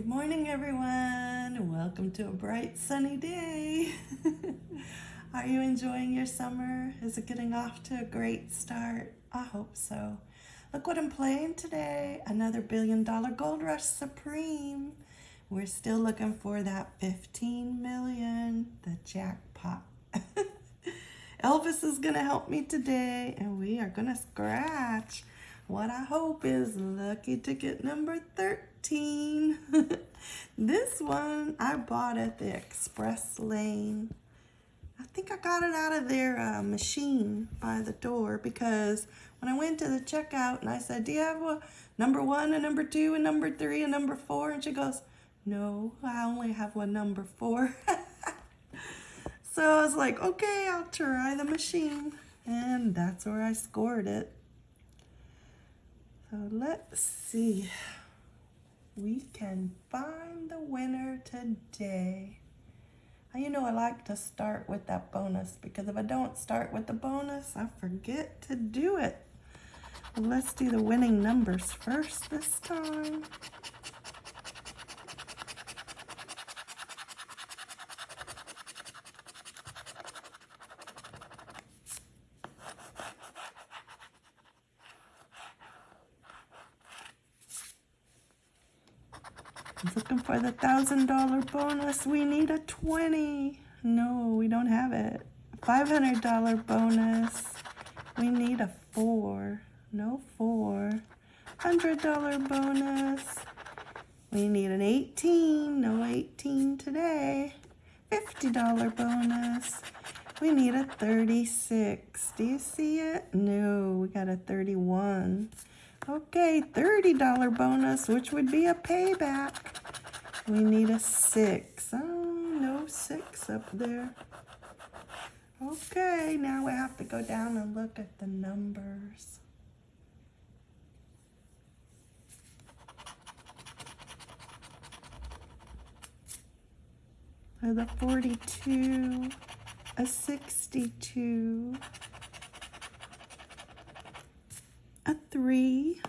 Good morning, everyone. Welcome to a bright, sunny day. Are you enjoying your summer? Is it getting off to a great start? I hope so. Look what I'm playing today. Another billion dollar gold rush supreme. We're still looking for that 15 million, the jackpot. Elvis is gonna help me today and we are gonna scratch what I hope is lucky ticket number 13. this one I bought at the express lane. I think I got it out of their uh, machine by the door because when I went to the checkout and I said, do you have a number one, a number two, a number three, a number four? And she goes, no, I only have one number four. so I was like, okay, I'll try the machine. And that's where I scored it. So let's see. We can find the winner today. Uh, you know I like to start with that bonus because if I don't start with the bonus, I forget to do it. Let's do the winning numbers first this time. Looking for the thousand dollar bonus. We need a 20. No, we don't have it. $500 bonus. We need a four. No four. $100 bonus. We need an 18. No 18 today. $50 bonus. We need a 36. Do you see it? No, we got a 31. Okay, $30 bonus, which would be a payback. We need a six. Oh, no six up there. Okay, now we have to go down and look at the numbers. So the 42, a 62, a 3,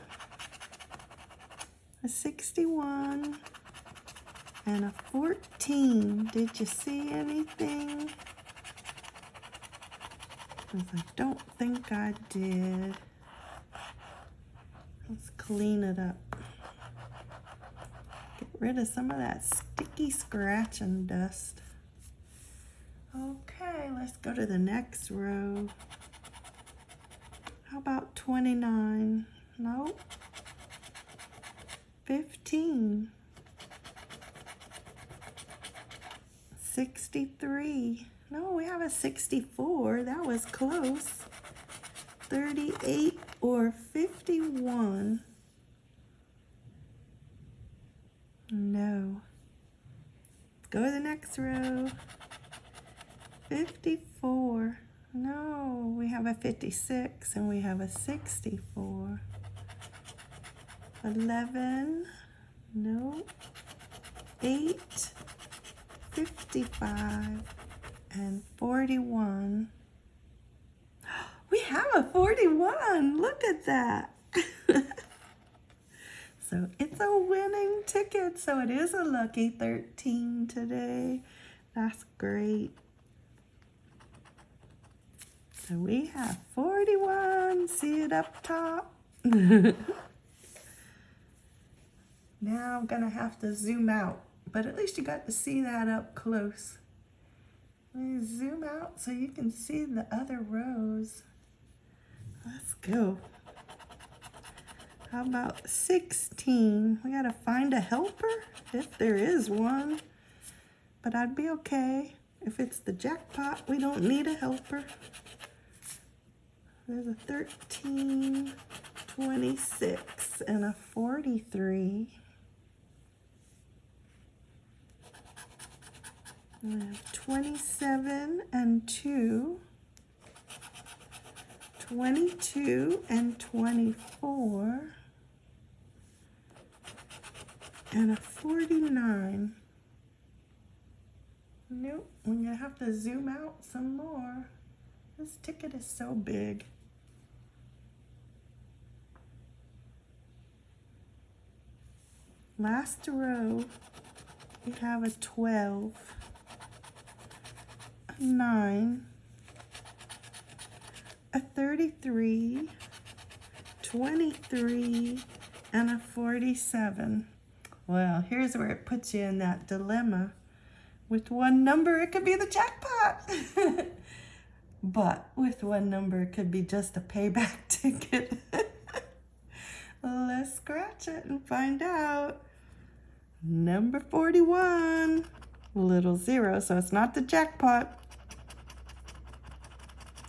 a 61, and a 14. Did you see anything? I don't think I did. Let's clean it up. Get rid of some of that sticky scratching dust. Okay, let's go to the next row. How about 29? Nope. 15. 63. No, we have a 64. That was close. 38 or 51. No. Go to the next row. 54. No, we have a 56 and we have a 64. 11, no, 8, 55, and 41. We have a 41, look at that. so it's a winning ticket, so it is a lucky 13 today. That's great. So we have 41, see it up top? now I'm gonna have to zoom out, but at least you got to see that up close. Zoom out so you can see the other rows. Let's go. How about 16? We gotta find a helper, if there is one. But I'd be okay. If it's the jackpot, we don't need a helper. There's a 13, 26, and a 43. And have 27 and 2, 22 and 24, and a 49. Nope, going to have to zoom out some more. This ticket is so big. Last row, we have a 12, a 9, a 33, 23, and a 47. Well, here's where it puts you in that dilemma. With one number, it could be the jackpot. but with one number, it could be just a payback ticket. Let's scratch it and find out. Number 41, little zero, so it's not the jackpot.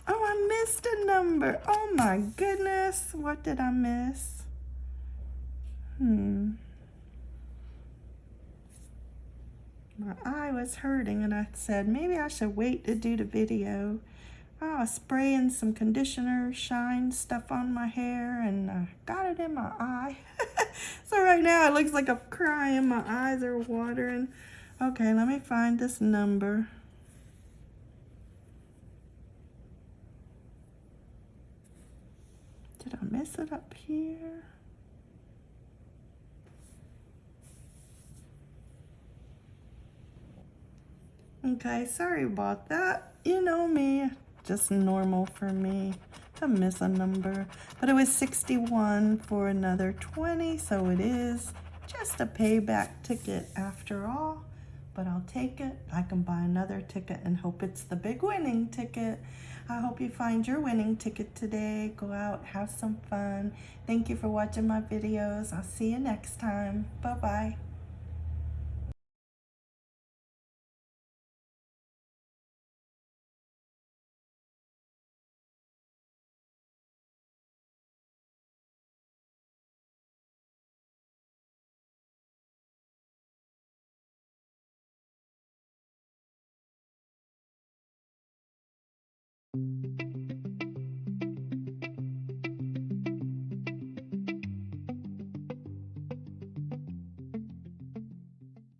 Oh, I missed a number. Oh my goodness, what did I miss? Hmm. My eye was hurting and I said maybe I should wait to do the video. Oh, I was spraying some conditioner, shine stuff on my hair, and I got it in my eye. so right now it looks like I'm crying. My eyes are watering. Okay, let me find this number. Did I mess it up here? Okay, sorry about that. You know me, just normal for me to miss a number. But it was 61 for another 20, so it is just a payback ticket after all. But I'll take it. I can buy another ticket and hope it's the big winning ticket. I hope you find your winning ticket today. Go out, have some fun. Thank you for watching my videos. I'll see you next time. Bye-bye.